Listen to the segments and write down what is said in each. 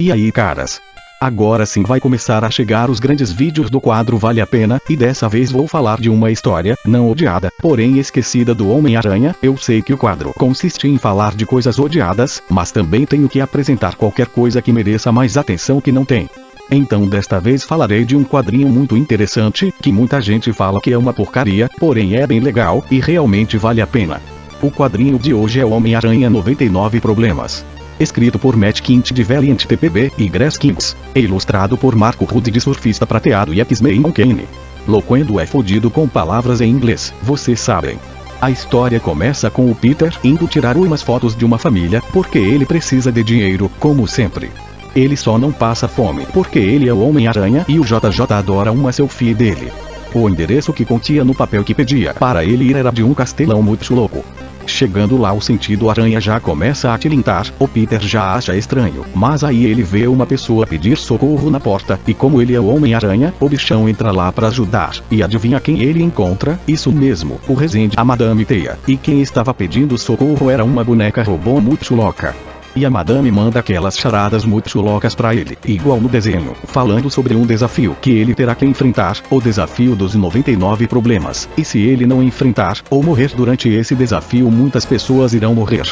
E aí caras? Agora sim vai começar a chegar os grandes vídeos do quadro Vale a Pena, e dessa vez vou falar de uma história, não odiada, porém esquecida do Homem-Aranha, eu sei que o quadro consiste em falar de coisas odiadas, mas também tenho que apresentar qualquer coisa que mereça mais atenção que não tem. Então desta vez falarei de um quadrinho muito interessante, que muita gente fala que é uma porcaria, porém é bem legal, e realmente vale a pena. O quadrinho de hoje é Homem-Aranha 99 Problemas escrito por Matt Kint de Valiant TPB e Grass Kings, e ilustrado por Marco Rude de Surfista Prateado e X-Men Kane. Loquendo é fodido com palavras em inglês, vocês sabem. A história começa com o Peter indo tirar umas fotos de uma família, porque ele precisa de dinheiro, como sempre. Ele só não passa fome porque ele é o Homem-Aranha e o JJ adora uma selfie dele. O endereço que continha no papel que pedia para ele ir era de um castelão muito louco. Chegando lá o sentido aranha já começa a tilintar, o Peter já acha estranho, mas aí ele vê uma pessoa pedir socorro na porta, e como ele é o Homem-Aranha, o bichão entra lá para ajudar, e adivinha quem ele encontra? Isso mesmo, o Resende a Madame Teia, e quem estava pedindo socorro era uma boneca robô muito louca. E a madame manda aquelas charadas muito loucas pra ele, igual no desenho, falando sobre um desafio que ele terá que enfrentar, o desafio dos 99 problemas, e se ele não enfrentar, ou morrer durante esse desafio muitas pessoas irão morrer.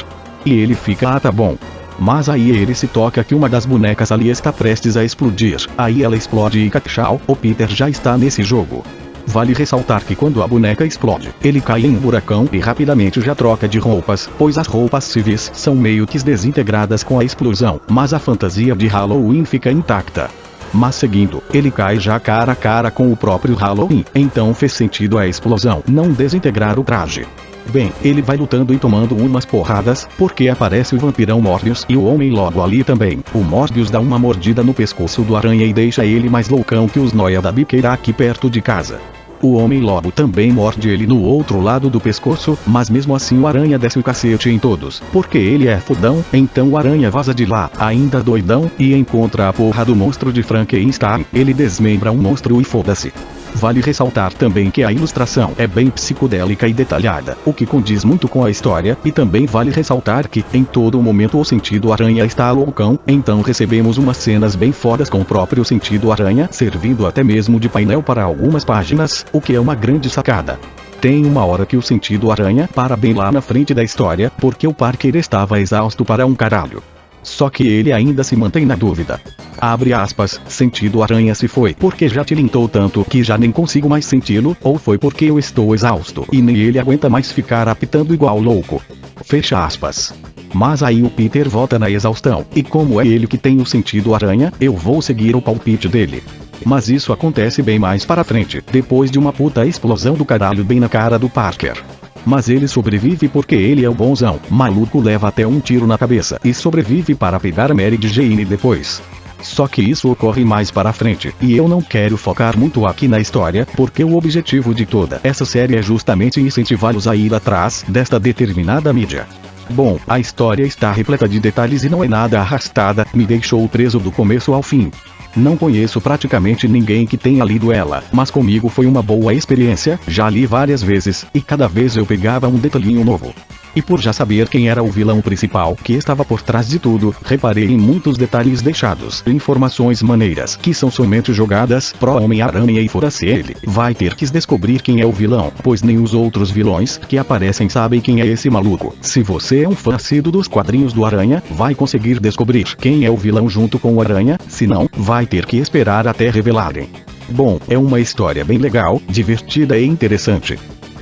E ele fica ah tá bom. Mas aí ele se toca que uma das bonecas ali está prestes a explodir, aí ela explode e tchau, o Peter já está nesse jogo. Vale ressaltar que quando a boneca explode, ele cai em um buracão e rapidamente já troca de roupas, pois as roupas civis são meio que desintegradas com a explosão, mas a fantasia de Halloween fica intacta. Mas seguindo, ele cai já cara a cara com o próprio Halloween, então fez sentido a explosão não desintegrar o traje. Bem, ele vai lutando e tomando umas porradas, porque aparece o vampirão Morbius e o homem logo ali também. O Morbius dá uma mordida no pescoço do aranha e deixa ele mais loucão que os noia da biqueira aqui perto de casa. O homem lobo também morde ele no outro lado do pescoço, mas mesmo assim o aranha desce o cacete em todos, porque ele é fodão, então o aranha vaza de lá, ainda doidão, e encontra a porra do monstro de Frankenstein, ele desmembra um monstro e foda-se. Vale ressaltar também que a ilustração é bem psicodélica e detalhada, o que condiz muito com a história, e também vale ressaltar que, em todo momento o sentido aranha está loucão, então recebemos umas cenas bem fodas com o próprio sentido aranha, servindo até mesmo de painel para algumas páginas, o que é uma grande sacada. Tem uma hora que o sentido aranha para bem lá na frente da história, porque o Parker estava exausto para um caralho. Só que ele ainda se mantém na dúvida. Abre aspas, sentido aranha se foi porque já tilintou tanto que já nem consigo mais senti-lo, ou foi porque eu estou exausto e nem ele aguenta mais ficar apitando igual louco. Fecha aspas. Mas aí o Peter volta na exaustão, e como é ele que tem o sentido aranha, eu vou seguir o palpite dele. Mas isso acontece bem mais para frente, depois de uma puta explosão do caralho bem na cara do Parker. Mas ele sobrevive porque ele é o bonzão. Maluco leva até um tiro na cabeça e sobrevive para pegar Mary Jane depois. Só que isso ocorre mais para frente, e eu não quero focar muito aqui na história, porque o objetivo de toda essa série é justamente incentivá-los a ir atrás desta determinada mídia. Bom, a história está repleta de detalhes e não é nada arrastada, me deixou preso do começo ao fim. Não conheço praticamente ninguém que tenha lido ela, mas comigo foi uma boa experiência, já li várias vezes, e cada vez eu pegava um detalhinho novo. E por já saber quem era o vilão principal que estava por trás de tudo, reparei em muitos detalhes deixados, informações maneiras que são somente jogadas pro Homem-Aranha e fora-se ele, vai ter que descobrir quem é o vilão, pois nem os outros vilões que aparecem sabem quem é esse maluco. Se você é um fã assíduo dos quadrinhos do Aranha, vai conseguir descobrir quem é o vilão junto com o Aranha, se não, vai ter que esperar até revelarem. Bom, é uma história bem legal, divertida e interessante.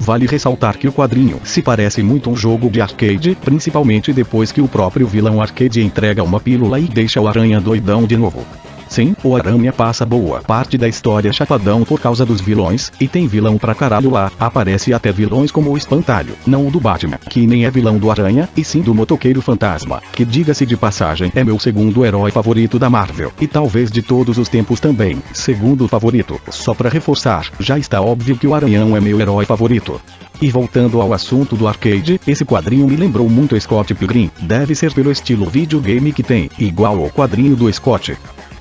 Vale ressaltar que o quadrinho se parece muito um jogo de arcade, principalmente depois que o próprio vilão arcade entrega uma pílula e deixa o aranha doidão de novo. Sim, o Aranha passa boa parte da história chapadão por causa dos vilões, e tem vilão pra caralho lá, aparece até vilões como o Espantalho, não o do Batman, que nem é vilão do Aranha, e sim do Motoqueiro Fantasma, que diga-se de passagem é meu segundo herói favorito da Marvel, e talvez de todos os tempos também, segundo favorito, só pra reforçar, já está óbvio que o Aranhão é meu herói favorito. E voltando ao assunto do arcade, esse quadrinho me lembrou muito Scott Pilgrim, deve ser pelo estilo videogame que tem, igual ao quadrinho do Scott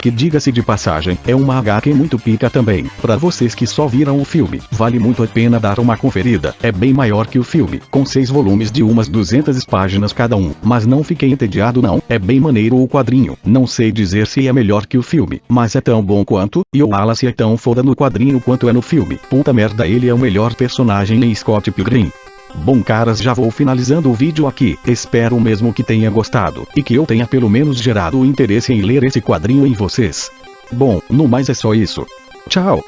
que diga-se de passagem, é uma HQ muito pica também. Pra vocês que só viram o filme, vale muito a pena dar uma conferida. É bem maior que o filme, com seis volumes de umas 200 páginas cada um. Mas não fiquei entediado não, é bem maneiro o quadrinho. Não sei dizer se é melhor que o filme, mas é tão bom quanto, e o Wallace é tão foda no quadrinho quanto é no filme. Puta merda ele é o melhor personagem em Scott Pilgrim. Bom caras já vou finalizando o vídeo aqui, espero mesmo que tenha gostado, e que eu tenha pelo menos gerado interesse em ler esse quadrinho em vocês. Bom, no mais é só isso. Tchau!